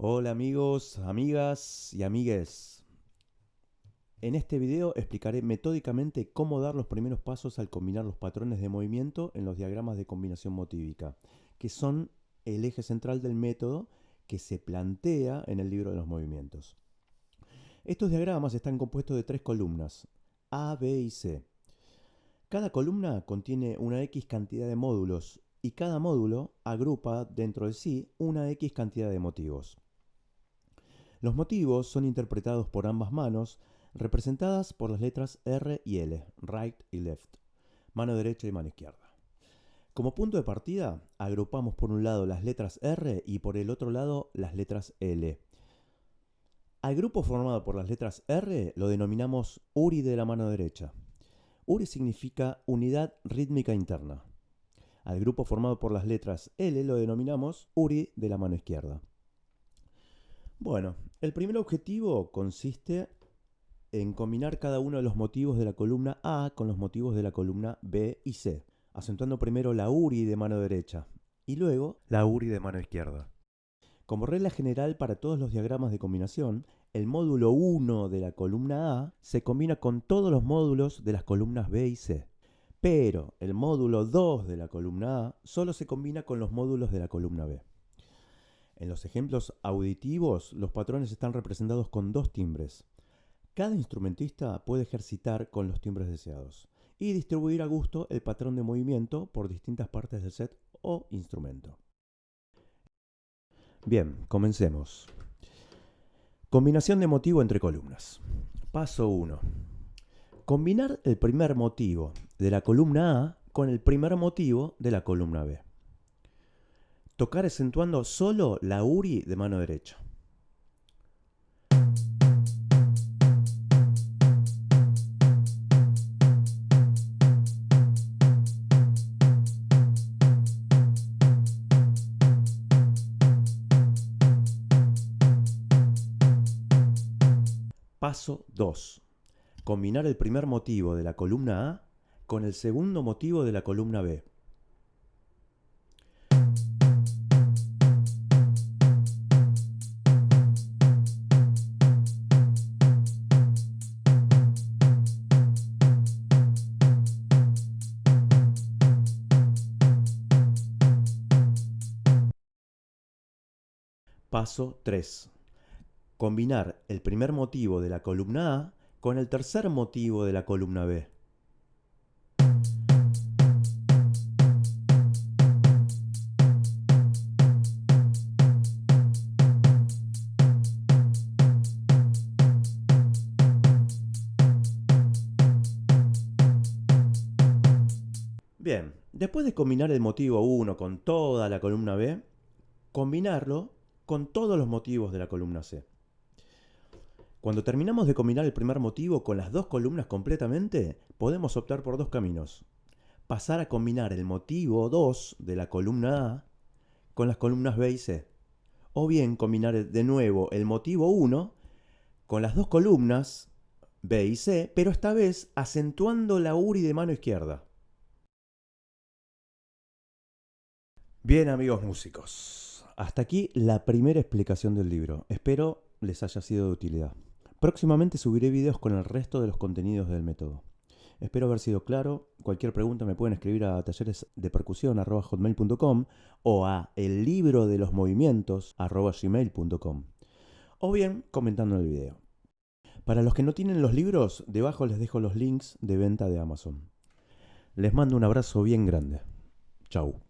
Hola amigos, amigas y amigues. En este video explicaré metódicamente cómo dar los primeros pasos al combinar los patrones de movimiento en los diagramas de combinación motívica, que son el eje central del método que se plantea en el libro de los movimientos. Estos diagramas están compuestos de tres columnas, A, B y C. Cada columna contiene una X cantidad de módulos y cada módulo agrupa dentro de sí una X cantidad de motivos. Los motivos son interpretados por ambas manos, representadas por las letras R y L, right y left, mano derecha y mano izquierda. Como punto de partida, agrupamos por un lado las letras R y por el otro lado las letras L. Al grupo formado por las letras R lo denominamos URI de la mano derecha. URI significa unidad rítmica interna. Al grupo formado por las letras L lo denominamos URI de la mano izquierda. Bueno, el primer objetivo consiste en combinar cada uno de los motivos de la columna A con los motivos de la columna B y C, acentuando primero la URI de mano derecha y luego la URI de mano izquierda. Como regla general para todos los diagramas de combinación, el módulo 1 de la columna A se combina con todos los módulos de las columnas B y C. Pero el módulo 2 de la columna A solo se combina con los módulos de la columna B. En los ejemplos auditivos, los patrones están representados con dos timbres. Cada instrumentista puede ejercitar con los timbres deseados y distribuir a gusto el patrón de movimiento por distintas partes del set o instrumento. Bien, comencemos. Combinación de motivo entre columnas. Paso 1. Combinar el primer motivo de la columna A con el primer motivo de la columna B tocar acentuando solo la URI de mano derecha. Paso 2. Combinar el primer motivo de la columna A con el segundo motivo de la columna B. Paso 3. Combinar el primer motivo de la columna A con el tercer motivo de la columna B. Bien, después de combinar el motivo 1 con toda la columna B, combinarlo con todos los motivos de la columna C. Cuando terminamos de combinar el primer motivo con las dos columnas completamente, podemos optar por dos caminos. Pasar a combinar el motivo 2 de la columna A con las columnas B y C. O bien combinar de nuevo el motivo 1 con las dos columnas B y C, pero esta vez acentuando la URI de mano izquierda. Bien amigos músicos, hasta aquí la primera explicación del libro. Espero les haya sido de utilidad. Próximamente subiré videos con el resto de los contenidos del método. Espero haber sido claro. Cualquier pregunta me pueden escribir a talleresdepercusión.com o a el libro de los movimientos o bien comentando en el video. Para los que no tienen los libros, debajo les dejo los links de venta de Amazon. Les mando un abrazo bien grande. Chau.